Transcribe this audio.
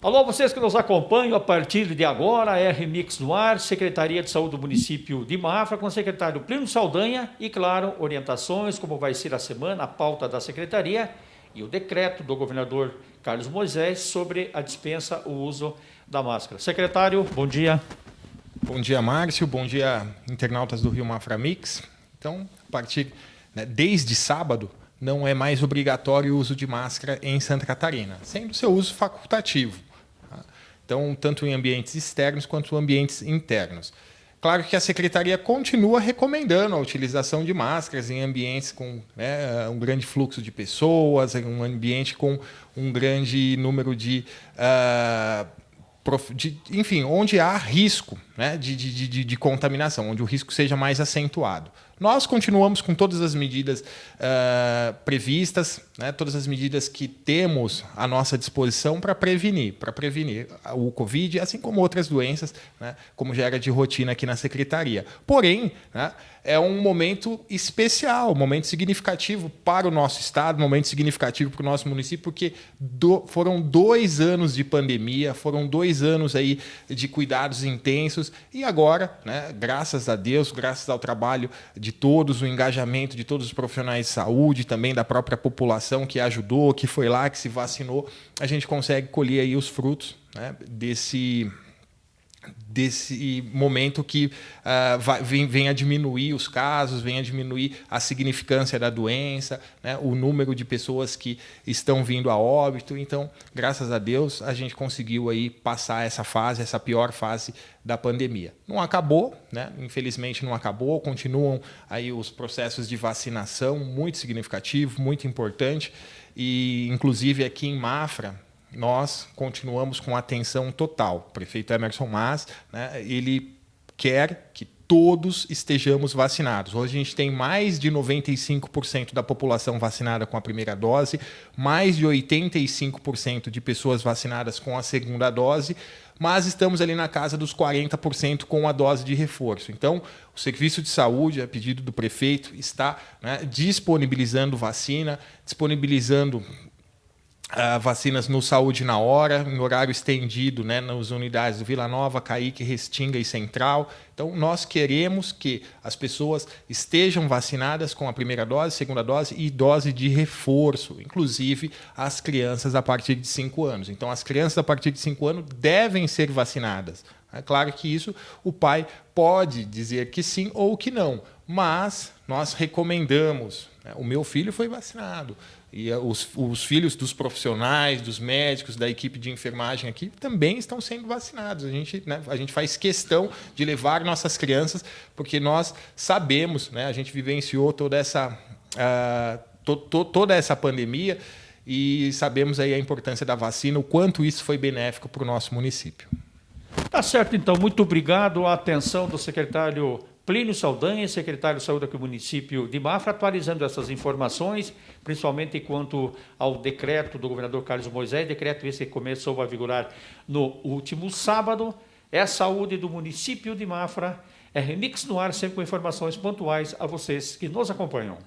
Alô, vocês que nos acompanham a partir de agora, Remix no ar, Secretaria de Saúde do município de Mafra, com o secretário Plínio Saldanha e, claro, orientações, como vai ser a semana, a pauta da secretaria e o decreto do governador Carlos Moisés sobre a dispensa, o uso da máscara. Secretário, bom dia. Bom dia, Márcio. Bom dia, internautas do Rio Mafra Mix. Então, a partir, né, desde sábado, não é mais obrigatório o uso de máscara em Santa Catarina, sendo seu uso facultativo. Então, tanto em ambientes externos quanto em ambientes internos. Claro que a secretaria continua recomendando a utilização de máscaras em ambientes com né, um grande fluxo de pessoas, em um ambiente com um grande número de, uh, de enfim, onde há risco né, de, de, de, de contaminação, onde o risco seja mais acentuado. Nós continuamos com todas as medidas uh, previstas, né, todas as medidas que temos à nossa disposição para prevenir, para prevenir o Covid, assim como outras doenças, né, como já era de rotina aqui na Secretaria. Porém, né, é um momento especial, um momento significativo para o nosso Estado, um momento significativo para o nosso município, porque do, foram dois anos de pandemia, foram dois anos aí de cuidados intensos, e agora, né, graças a Deus, graças ao trabalho de todos, o engajamento de todos os profissionais de saúde, também da própria população que ajudou, que foi lá, que se vacinou, a gente consegue colher aí os frutos né, desse desse momento que uh, vai, vem, vem, a diminuir os casos, vem a diminuir a significância da doença, né, o número de pessoas que estão vindo a óbito. Então, graças a Deus, a gente conseguiu aí passar essa fase, essa pior fase da pandemia. Não acabou, né? infelizmente não acabou, continuam aí os processos de vacinação muito significativo, muito importante, e inclusive aqui em Mafra, nós continuamos com atenção total. O prefeito Emerson Mas, né, ele quer que todos estejamos vacinados. Hoje a gente tem mais de 95% da população vacinada com a primeira dose, mais de 85% de pessoas vacinadas com a segunda dose, mas estamos ali na casa dos 40% com a dose de reforço. Então, o Serviço de Saúde, a pedido do prefeito, está né, disponibilizando vacina, disponibilizando Uh, vacinas no Saúde na Hora, em horário estendido, né, nas unidades do Vila Nova, Caíque, Restinga e Central. Então, nós queremos que as pessoas estejam vacinadas com a primeira dose, segunda dose e dose de reforço, inclusive as crianças a partir de 5 anos. Então, as crianças a partir de 5 anos devem ser vacinadas. É claro que isso o pai pode dizer que sim ou que não, mas nós recomendamos. Né? O meu filho foi vacinado e eh, os, os, filhos dos profissionais, dos médicos, da equipe de enfermagem aqui também estão sendo vacinados. A gente, né, a gente faz questão de levar nossas crianças, porque nós sabemos, né, a gente vivenciou toda essa, uh, to, to, toda essa pandemia e sabemos aí a importância da vacina, o quanto isso foi benéfico para o nosso município. Tá certo, então. Muito obrigado. A atenção do secretário Plínio Saldanha, secretário de Saúde do município de Mafra, atualizando essas informações, principalmente quanto ao decreto do governador Carlos Moisés, decreto esse que começou a vigorar no último sábado. É a saúde do município de Mafra. É Remix no ar, sempre com informações pontuais a vocês que nos acompanham.